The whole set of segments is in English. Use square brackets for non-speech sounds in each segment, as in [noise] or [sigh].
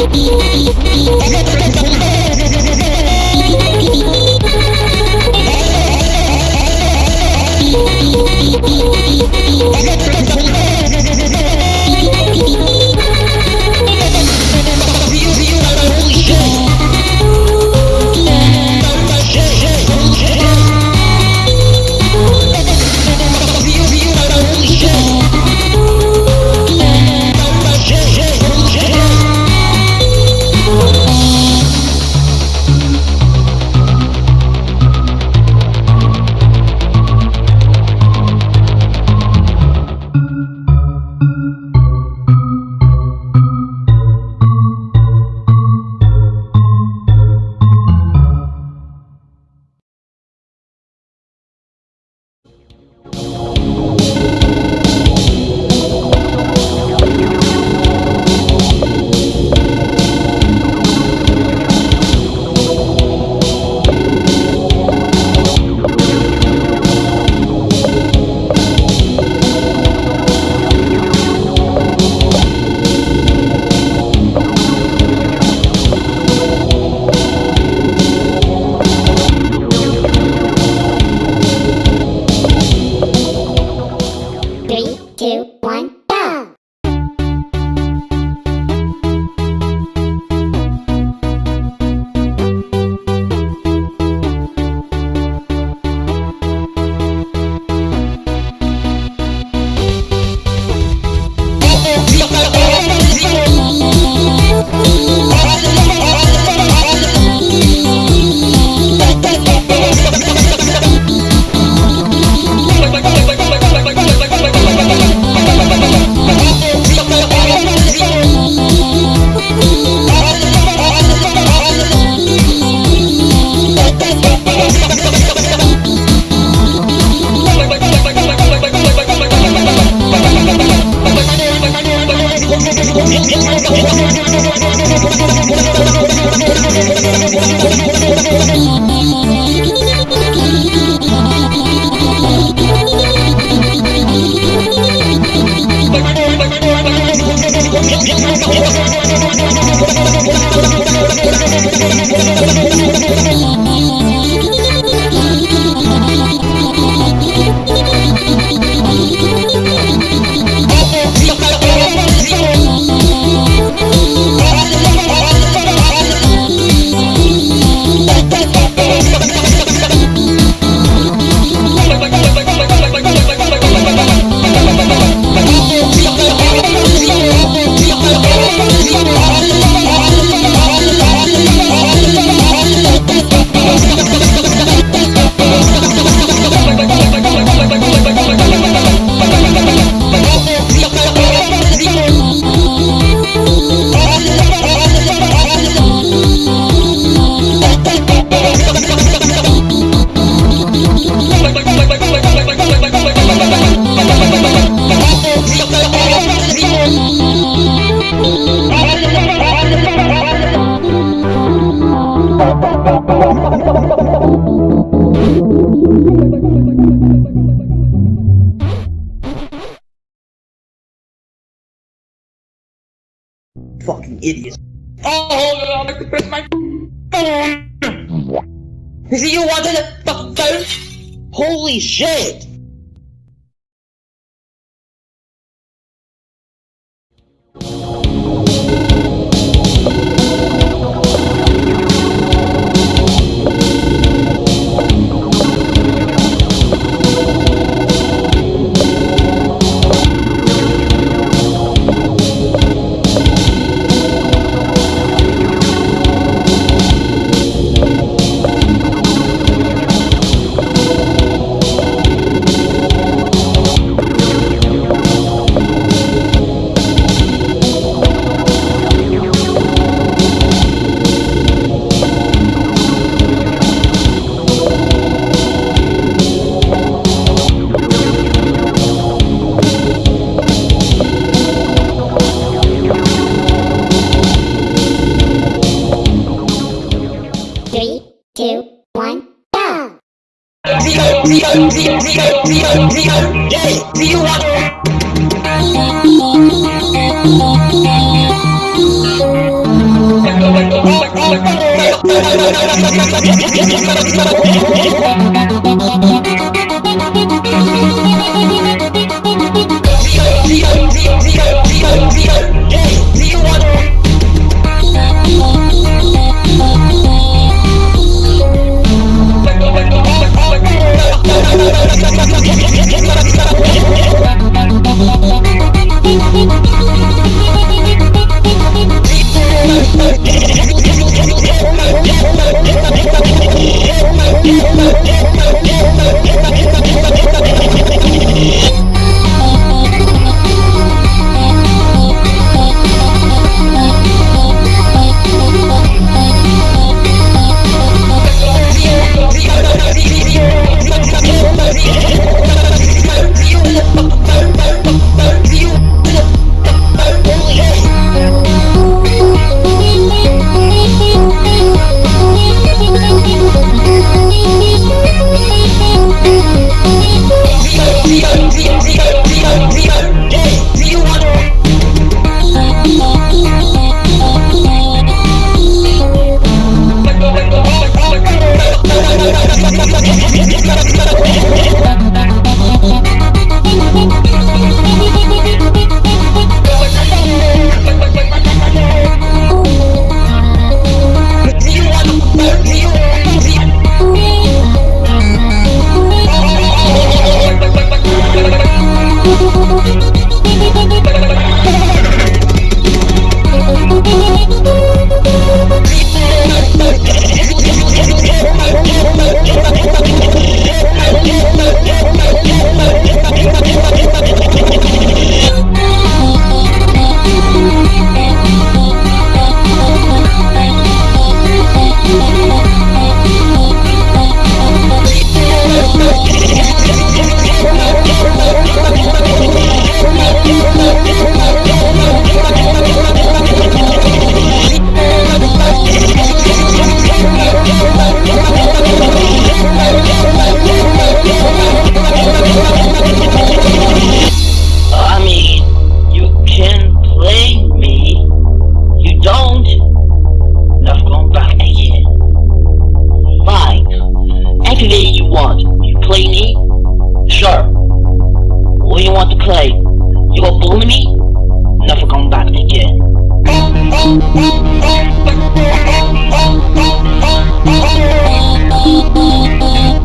ピーピーピーピー two, Fucking idiot. Oh, hold on, I to press my phone. Is it you wanted the fucking phone? Holy shit! Zero, zero, zero, zero, yeah, zero, one. I want. You play me? Sure. What do you want to play? You go bully me? Never come back again. [laughs]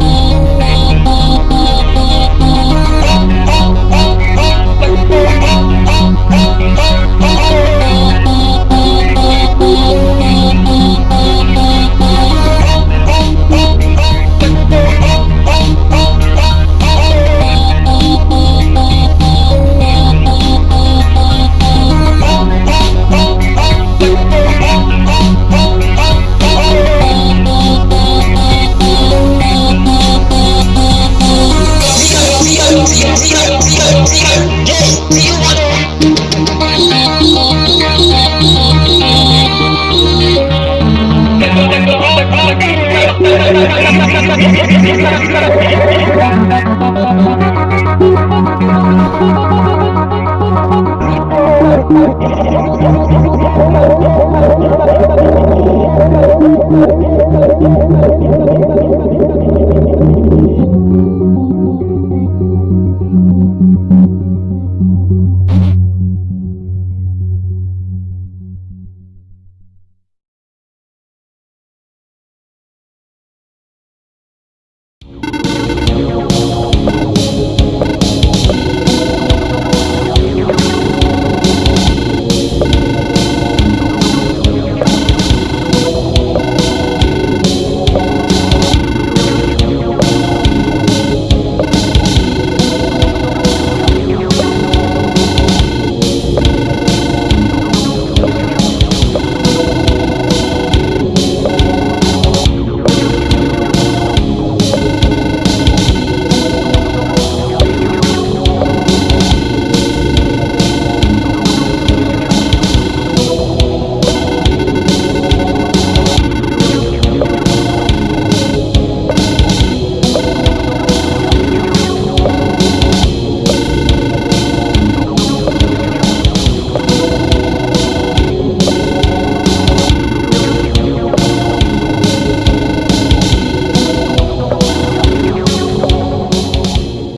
Thank you.